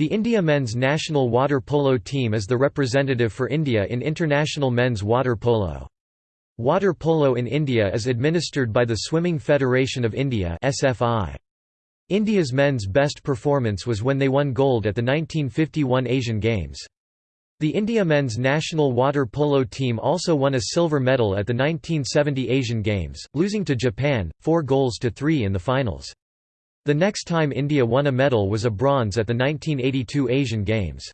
The India men's national water polo team is the representative for India in international men's water polo. Water polo in India is administered by the Swimming Federation of India SFI. India's men's best performance was when they won gold at the 1951 Asian Games. The India men's national water polo team also won a silver medal at the 1970 Asian Games, losing to Japan, 4 goals to 3 in the finals. The next time India won a medal was a bronze at the 1982 Asian Games.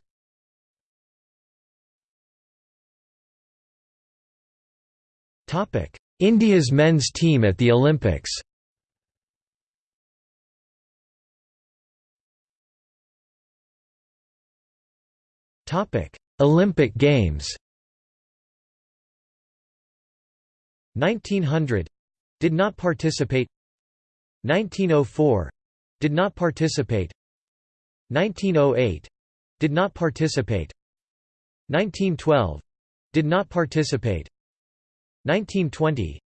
India's men's team at the Olympics. Olympic Games. 1900 did not participate. 1904 did not participate. 1908 did not participate. 1912 did not participate. 1920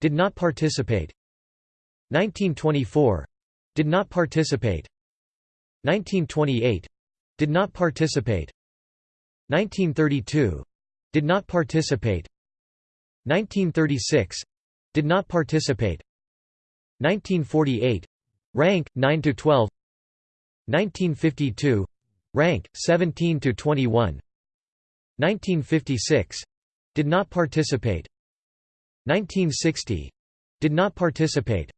did not participate. 1924 did not participate. 1928 did not participate. 1932 did not participate. 1936 did not participate. 1948 Rank 9 to 12 1952 Rank 17 to 21 1956 did not participate. 1960 did not participate.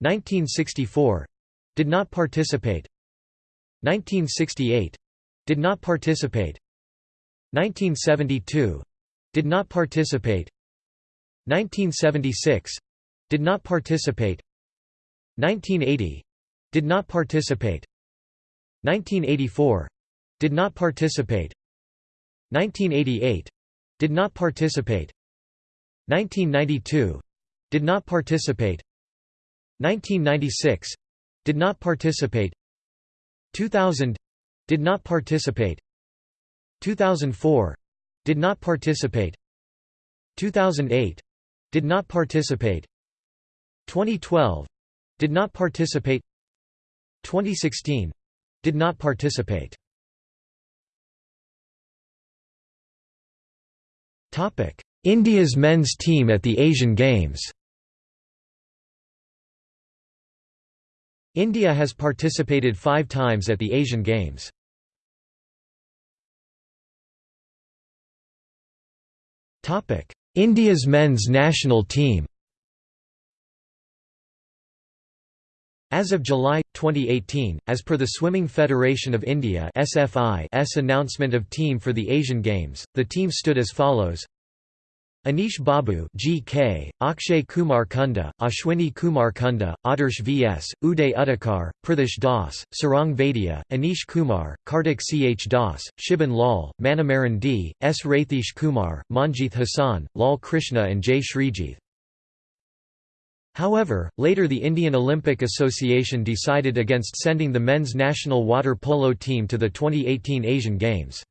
1964 did not participate. 1968 did not participate. 1972 did not participate. 1976 did not participate 1980 did not participate. 1984 did not participate. 1988 did not participate. 1992 did not participate. 1996 did not participate. 2000 did not participate. 2004 did not participate. 2008 did not participate. 2012 did not participate. 2016 did not participate. India's men's team at the Asian Games. India has participated 5 times at the Asian Games. Topic India's men's national team As of July 2018, as per the Swimming Federation of India (SFI's) announcement of team for the Asian Games, the team stood as follows: Anish Babu (GK), Akshay Kumar Kunda, Ashwini Kumar Kunda, Adarsh VS, Uday Udakar, Prithish Das, Sarang Vaidya, Anish Kumar, Kartik Ch Das, Shibin Lal, Manamaran D, S Rathish Kumar, Manjeeth Hassan, Lal Krishna and J Srijith. However, later the Indian Olympic Association decided against sending the men's national water polo team to the 2018 Asian Games.